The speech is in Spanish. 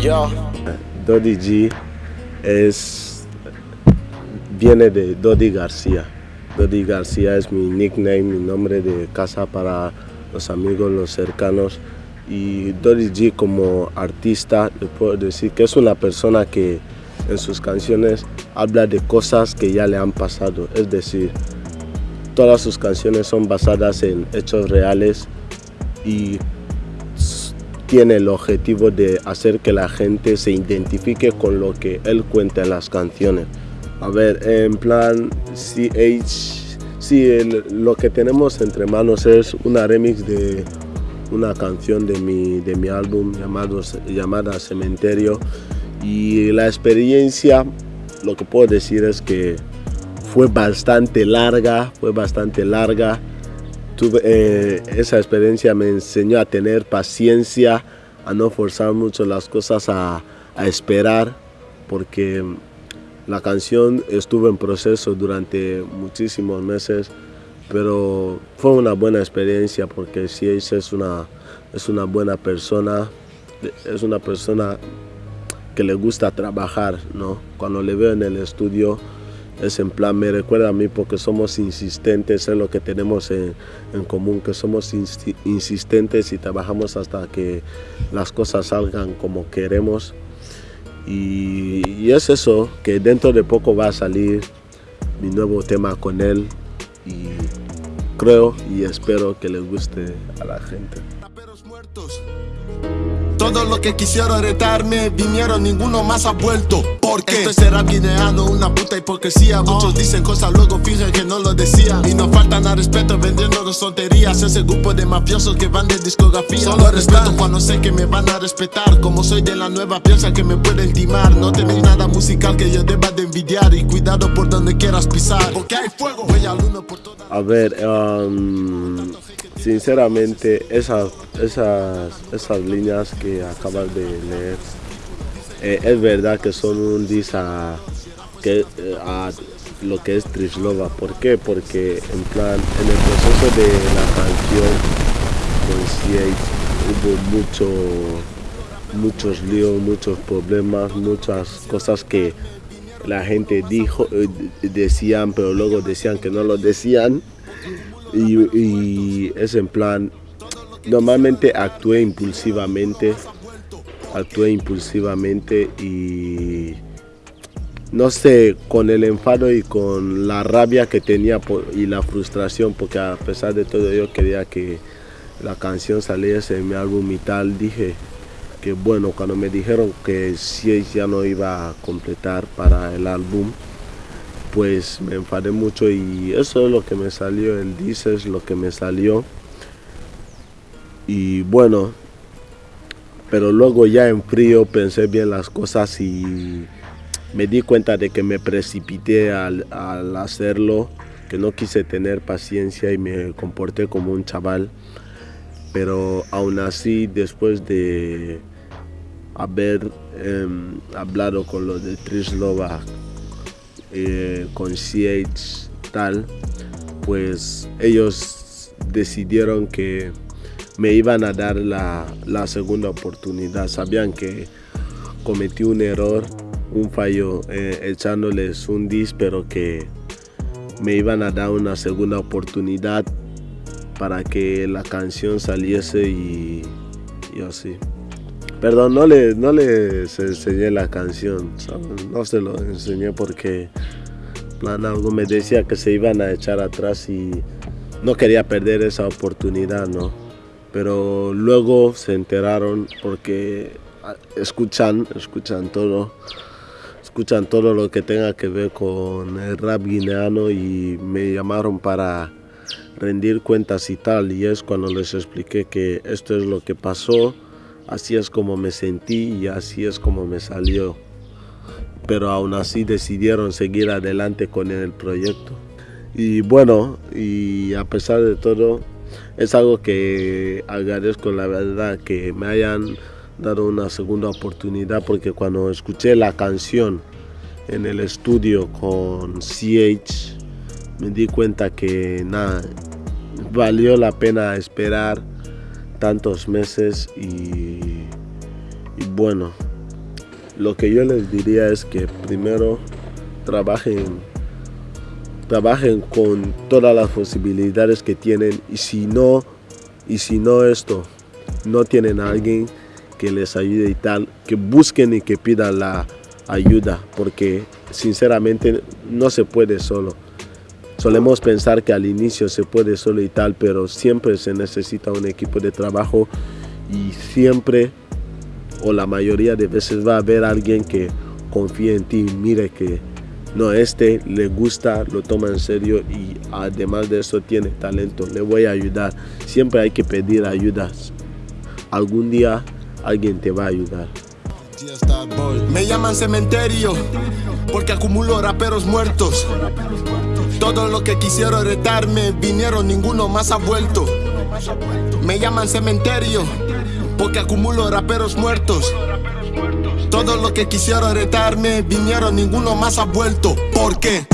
Yo. Dodi G es, viene de Dodi García. Dodi García es mi nickname, mi nombre de casa para los amigos, los cercanos. Y Dodi G como artista, le puedo decir que es una persona que en sus canciones habla de cosas que ya le han pasado. Es decir, todas sus canciones son basadas en hechos reales y tiene el objetivo de hacer que la gente se identifique con lo que él cuenta en las canciones. A ver, en plan CH, sí, lo que tenemos entre manos es una remix de una canción de mi, de mi álbum llamado, llamada Cementerio y la experiencia, lo que puedo decir es que fue bastante larga, fue bastante larga eh, esa experiencia me enseñó a tener paciencia, a no forzar mucho las cosas, a, a esperar, porque la canción estuvo en proceso durante muchísimos meses, pero fue una buena experiencia porque si es una, es una buena persona, es una persona que le gusta trabajar, ¿no? Cuando le veo en el estudio, es en plan, me recuerda a mí porque somos insistentes en lo que tenemos en, común, que somos insistentes y trabajamos hasta que las cosas salgan como queremos. Y, y, es eso, que dentro de poco va a salir mi nuevo tema con él y creo y espero que le guste a la gente. Todos los que quisieron retarme vinieron, ninguno más ha vuelto. Porque esto será guineano, una puta hipocresía. Muchos dicen cosas, luego fingen que no lo decían. Y no faltan a respeto vendiendo dos tonterías. Ese grupo de mafiosos que van de discografía. Solo respeto cuando sé que me van a respetar. Como soy de la nueva, piensa que me pueden timar. No tenéis nada musical que yo deba de envidiar. Y cuidado por donde quieras pisar. Porque hay fuego, voy al uno por toda. A ver, um, sinceramente, esas, esas, esas líneas que acabas de leer, eh, es verdad que son un dis a, que, eh, a lo que es Trislova. ¿Por qué? Porque en plan, en el proceso de la canción, pues hubo mucho, muchos líos, muchos problemas, muchas cosas que la gente dijo, eh, decían, pero luego decían que no lo decían. Y, es en plan, normalmente actué impulsivamente, actué impulsivamente y no sé, con el enfado y con la rabia que tenía y la frustración, porque a pesar de todo yo quería que la canción saliese en mi álbum y tal, dije que bueno, cuando me dijeron que si ya no iba a completar para el álbum, pues me enfadé mucho y eso es lo que me salió, el dice es lo que me salió. Y bueno, pero luego ya en frío pensé bien las cosas y me di cuenta de que me precipité al, hacerlo, que no quise tener paciencia y me comporté como un chaval. Pero aún así, después de haber em, hablado con los de Trislova eh, con CH tal, pues ellos decidieron que me iban a dar la, segunda oportunidad. Sabían que cometí un error, un fallo eh, echándoles un dis, pero que me iban a dar una segunda oportunidad para que la canción saliese y, y así. Perdón, no, le, no les enseñé la canción, no se lo enseñé porque plan algo me decía que se iban a echar atrás y no quería perder esa oportunidad, ¿no? Pero luego se enteraron porque ah, escuchan, escuchan todo, escuchan todo lo que tenga que ver con el rap guineano y me llamaron para rendir cuentas y tal y es cuando les expliqué que esto es lo que pasó Así es como me sentí y así es como me salió. Pero aún así decidieron seguir adelante con el proyecto. Y bueno, y a pesar de todo, es algo que agradezco la verdad que me hayan dado una segunda oportunidad porque cuando escuché la canción en el estudio con CH me di cuenta que nada, valió la pena esperar tantos meses y, y bueno, lo que yo les diría es que primero trabajen, trabajen con todas las posibilidades que tienen y si no, y si no esto, no tienen a alguien que les ayude y tal, que busquen y que pidan la ayuda, porque sinceramente no se puede solo. Solemos pensar que al inicio se puede solo y tal, pero siempre se necesita un equipo de trabajo y siempre o la mayoría de veces va a haber alguien que confíe en ti, mire que no, este le gusta, lo toma en serio y además de eso tiene talento, le voy a ayudar. Siempre hay que pedir ayuda. Algún día alguien te va a ayudar. Me llaman cementerio porque acumulo raperos muertos. Todo lo que quisieron retarme vinieron, ninguno más ha vuelto. Me llaman cementerio porque acumulo raperos muertos. Todo lo que quisieron retarme vinieron, ninguno más ha vuelto. ¿Por qué?